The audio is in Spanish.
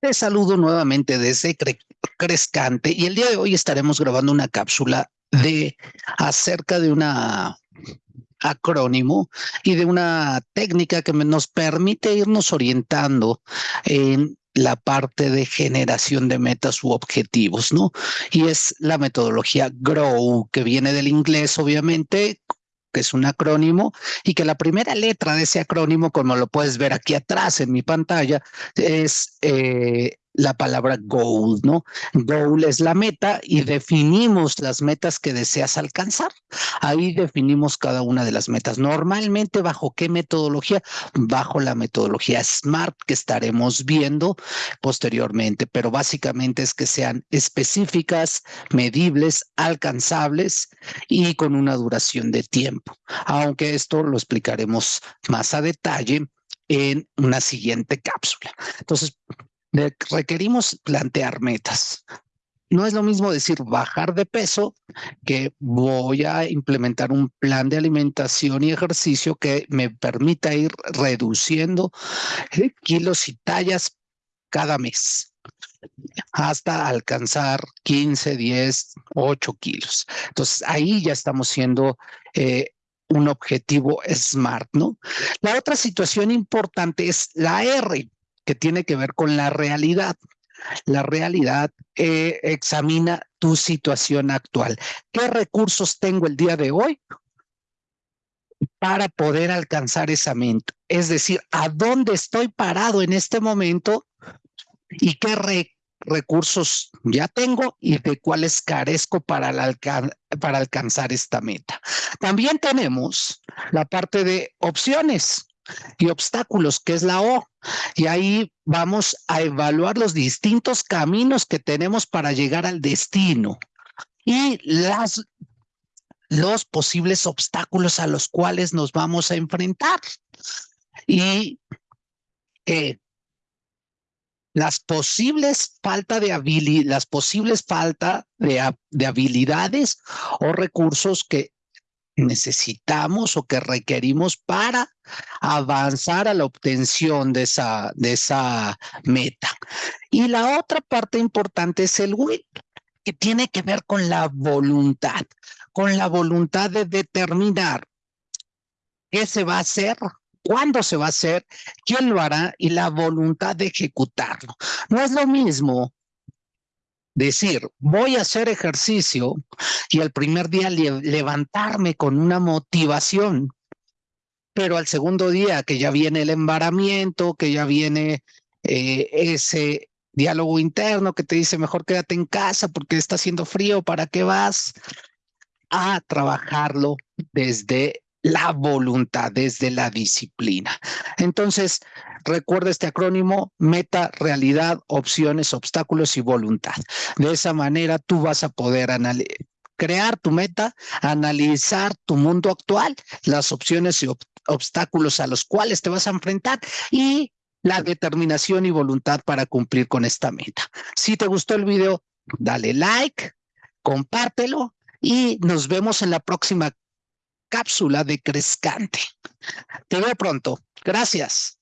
Te saludo nuevamente desde Crescante y el día de hoy estaremos grabando una cápsula de acerca de una acrónimo y de una técnica que nos permite irnos orientando en la parte de generación de metas u objetivos, ¿no? Y es la metodología GROW, que viene del inglés, obviamente, que es un acrónimo, y que la primera letra de ese acrónimo, como lo puedes ver aquí atrás en mi pantalla, es eh, la palabra goal, ¿no? Goal es la meta y definimos las metas que deseas alcanzar. Ahí definimos cada una de las metas. Normalmente, ¿bajo qué metodología? Bajo la metodología SMART que estaremos viendo posteriormente, pero básicamente es que sean específicas, medibles, alcanzables y con una duración de tiempo. Aunque esto lo explicaremos más a detalle en una siguiente cápsula. Entonces, requerimos plantear metas. No es lo mismo decir bajar de peso que voy a implementar un plan de alimentación y ejercicio que me permita ir reduciendo eh, kilos y tallas cada mes hasta alcanzar 15, 10, 8 kilos. Entonces ahí ya estamos siendo eh, un objetivo SMART, ¿no? La otra situación importante es la R que tiene que ver con la realidad. La realidad eh, examina tu situación actual. ¿Qué recursos tengo el día de hoy para poder alcanzar esa meta? Es decir, ¿a dónde estoy parado en este momento y qué recursos ya tengo y de cuáles carezco para, para alcanzar esta meta? También tenemos la parte de opciones y obstáculos, que es la O. Y ahí vamos a evaluar los distintos caminos que tenemos para llegar al destino y las, los posibles obstáculos a los cuales nos vamos a enfrentar. Y eh, las posibles falta de habilidad, las posibles falta de, de habilidades o recursos que necesitamos o que requerimos para avanzar a la obtención de esa, de esa meta. Y la otra parte importante es el will, que tiene que ver con la voluntad, con la voluntad de determinar qué se va a hacer, cuándo se va a hacer, quién lo hará y la voluntad de ejecutarlo. No es lo mismo decir, voy a hacer ejercicio y el primer día levantarme con una motivación, pero al segundo día que ya viene el embaramiento, que ya viene eh, ese diálogo interno que te dice mejor quédate en casa porque está haciendo frío, ¿para qué vas? A trabajarlo desde la voluntad, desde la disciplina. Entonces, recuerda este acrónimo, meta, realidad, opciones, obstáculos y voluntad. De esa manera tú vas a poder crear tu meta, analizar tu mundo actual, las opciones y obstáculos a los cuales te vas a enfrentar y la determinación y voluntad para cumplir con esta meta. Si te gustó el video, dale like, compártelo y nos vemos en la próxima cápsula de Crescante. Te veo pronto. Gracias.